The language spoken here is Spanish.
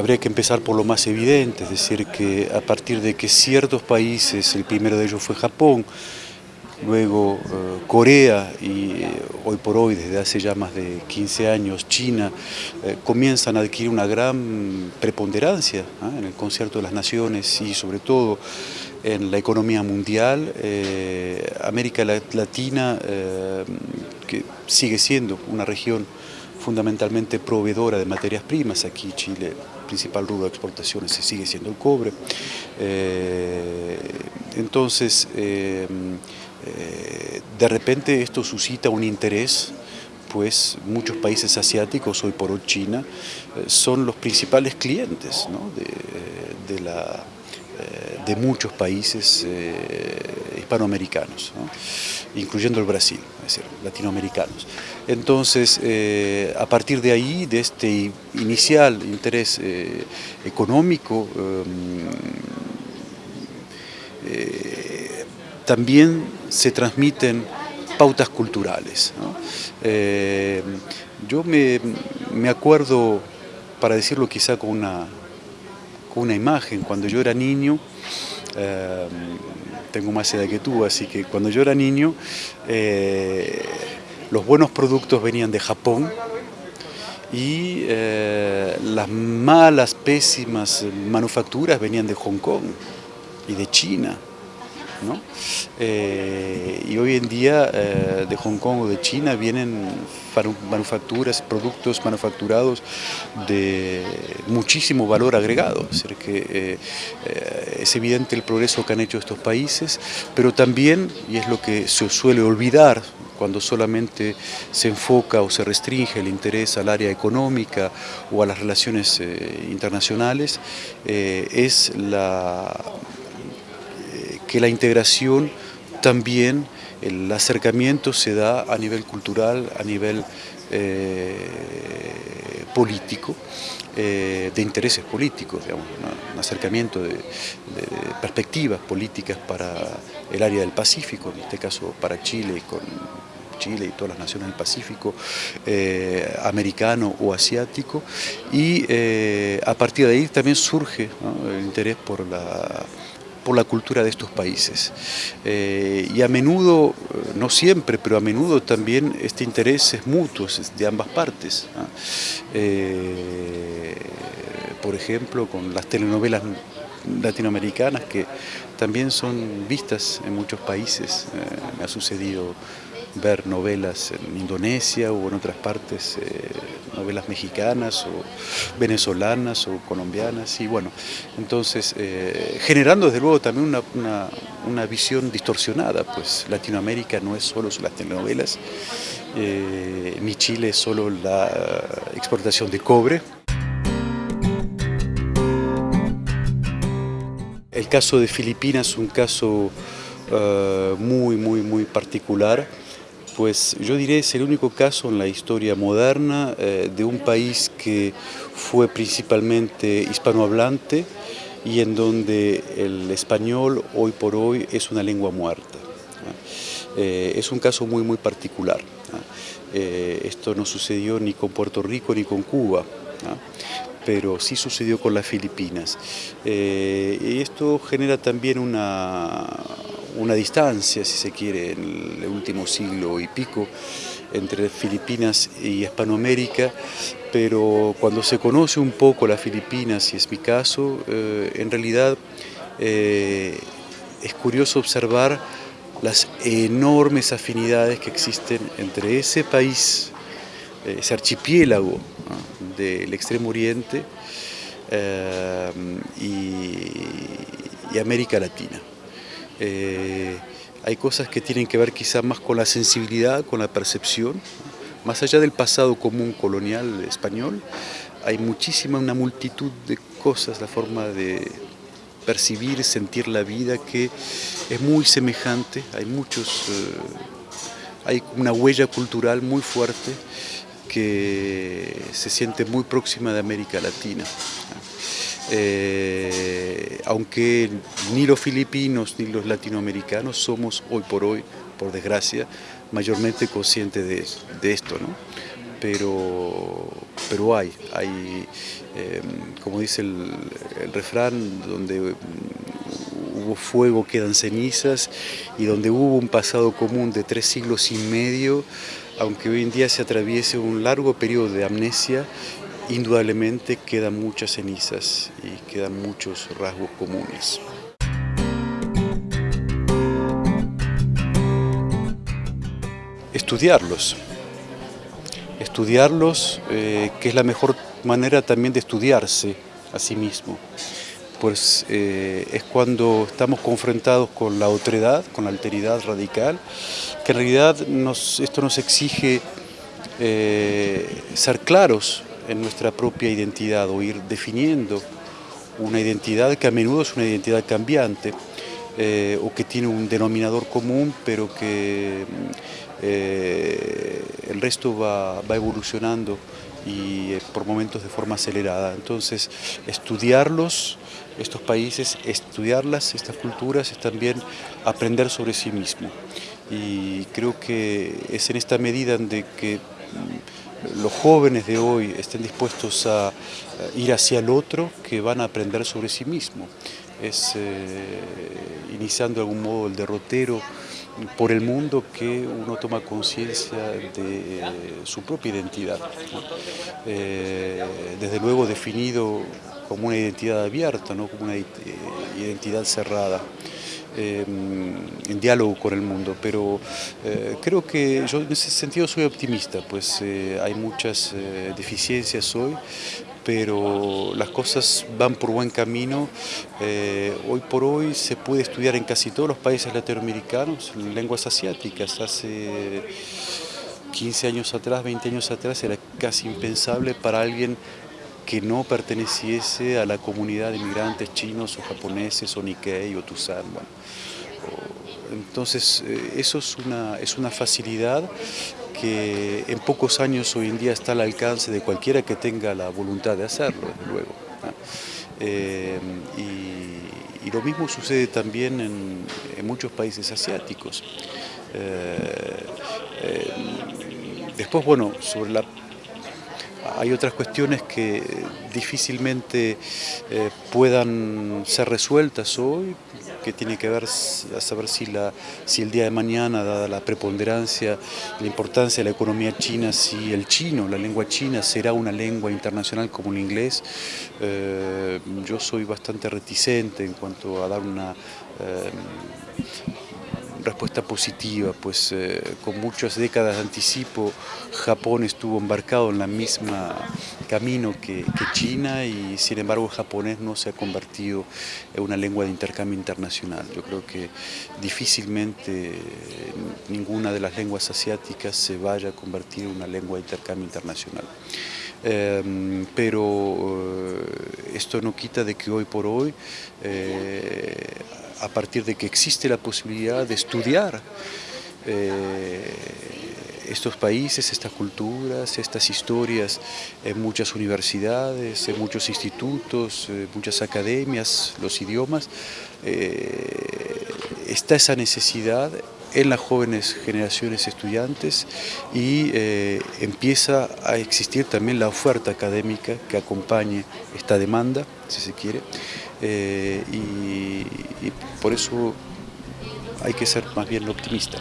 habría que empezar por lo más evidente, es decir, que a partir de que ciertos países, el primero de ellos fue Japón, luego eh, Corea y eh, hoy por hoy, desde hace ya más de 15 años, China, eh, comienzan a adquirir una gran preponderancia ¿ah? en el concierto de las naciones y sobre todo en la economía mundial. América Latina, que sigue siendo una región fundamentalmente proveedora de materias primas, aquí Chile, principal rubro de exportaciones sigue siendo el cobre. entonces, eh, de repente esto suscita un interés, pues muchos países asiáticos, hoy por hoy China, eh, son los principales clientes de, eh, de, muchos países hispanoamericanos, incluyendo el Brasil, es decir, latinoamericanos. Entonces, a partir de ahí, de este inicial interés económico, también se transmiten pautas culturales. Eh, yo me, acuerdo, para decirlo quizá con una, con una imagen, cuando yo era niño, eh, tengo más edad que tú, así que cuando yo era niño, eh, los buenos productos venían de Japón y las malas, pésimas manufacturas venían de Hong Kong y de China. Eh, y hoy en día eh, de Hong Kong o de China vienen manufacturas, productos manufacturados de muchísimo valor agregado. Es, decir, que, eh, es evidente el progreso que han hecho estos países, pero también, y es lo que se suele olvidar cuando solamente se enfoca o se restringe el interés al área económica o a las relaciones internacionales, es la que la integración también, el acercamiento se da a nivel cultural, a nivel eh, político, eh, de intereses políticos, digamos, un acercamiento de, perspectivas políticas para el área del Pacífico, en este caso para Chile con Chile y todas las naciones del Pacífico, eh, americano o asiático, y a partir de ahí también surge el interés por la por la cultura de estos países. Eh, y a menudo, no siempre, pero a menudo también este interés es mutuo, de ambas partes. Eh, por ejemplo, con las telenovelas latinoamericanas que también son vistas en muchos países. Eh, me ha sucedido ver novelas en Indonesia o en otras partes, eh, novelas mexicanas o venezolanas o colombianas y bueno, entonces eh, generando desde luego también una, visión distorsionada, pues Latinoamérica no es solo las telenovelas, eh, mi Chile es solo la exportación de cobre. El caso de Filipinas es un caso muy, muy, muy particular pues yo diré es el único caso en la historia moderna eh, de un país que fue principalmente hispanohablante y en donde el español hoy por hoy es una lengua muerta. Eh, es un caso muy muy particular. Eh, esto no sucedió ni con Puerto Rico ni con Cuba pero sí sucedió con las Filipinas. y esto genera también una, una distancia, si se quiere, en el último siglo y pico entre Filipinas y Hispanoamérica, pero cuando se conoce un poco las Filipinas, y es mi caso, eh, en realidad eh, es curioso observar las enormes afinidades que existen entre ese país, ese archipiélago del Extremo Oriente eh, y América Latina. Eh, hay cosas que tienen que ver quizá más con la sensibilidad, con la percepción, más allá del pasado común colonial español, hay muchísima, una multitud de cosas, la forma de percibir, sentir la vida que es muy semejante, hay muchos, eh, hay una huella cultural muy fuerte que se siente muy próxima de América Latina. Eh, aunque ni los filipinos ni los latinoamericanos somos hoy por hoy, por desgracia, mayormente conscientes de, esto, ¿no? pero pero hay, hay como dice el, el refrán, donde hubo fuego quedan cenizas y donde hubo un pasado común de tres siglos y medio, aunque hoy en día se atraviese un largo periodo de amnesia, indudablemente quedan muchas cenizas y quedan muchos rasgos comunes. Estudiarlos, estudiarlos, eh, que es la mejor manera también de estudiarse a sí mismo pues eh, es cuando estamos confrontados con la otredad, con la alteridad radical, que en realidad esto nos exige eh, ser claros en nuestra propia identidad o ir definiendo una identidad que a menudo es una identidad cambiante eh, o que tiene un denominador común pero que el resto va, va evolucionando y por momentos de forma acelerada. Entonces, estudiarlos, estos países, estudiarlas, estas culturas, es también aprender sobre sí mismo. Y creo que es en esta medida en que mm, los jóvenes de hoy estén dispuestos a ir hacia el otro que van a aprender sobre sí mismo. Es eh, iniciando de algún modo el derrotero por el mundo que uno toma conciencia de su propia identidad. Eh, desde luego definido como una identidad abierta, no como una identidad cerrada. Eh, en diálogo con el mundo, pero eh, creo que yo en ese sentido soy optimista, pues hay muchas deficiencias hoy, pero las cosas van por buen camino. Eh, hoy por hoy se puede estudiar en casi todos los países latinoamericanos lenguas asiáticas. Hace 15 años atrás, 20 años atrás era casi impensable para alguien que no perteneciese a la comunidad de inmigrantes chinos o japoneses o Nikkei o Tusan. entonces eh, eso es una, es una facilidad que en pocos años hoy en día está al alcance de cualquiera que tenga la voluntad de hacerlo, desde luego. Eh, y, lo mismo sucede también en, muchos países asiáticos. Eh, después, bueno, sobre la hay otras cuestiones que difícilmente puedan ser resueltas hoy, que tiene que ver a saber si, la, si el día de mañana, dada la preponderancia, la importancia de la economía china, si el chino, la lengua china, será una lengua internacional como el inglés. Eh, yo soy bastante reticente en cuanto a dar una... Eh, respuesta positiva, pues eh, con muchas décadas de anticipo Japón estuvo embarcado en la misma camino que, China y sin embargo el japonés no se ha convertido en una lengua de intercambio internacional. Yo creo que difícilmente ninguna de las lenguas asiáticas se vaya a convertir en una lengua de intercambio internacional. Em, pero eh, esto no quita de que hoy por hoy eh, a partir de que existe la posibilidad de estudiar eh, estos países, estas culturas, estas historias en muchas universidades, en muchos institutos, en muchas academias, los idiomas, eh, está esa necesidad en las jóvenes generaciones estudiantes y eh, empieza a existir también la oferta académica que acompañe esta demanda, si se quiere, y por eso hay que ser más bien optimista.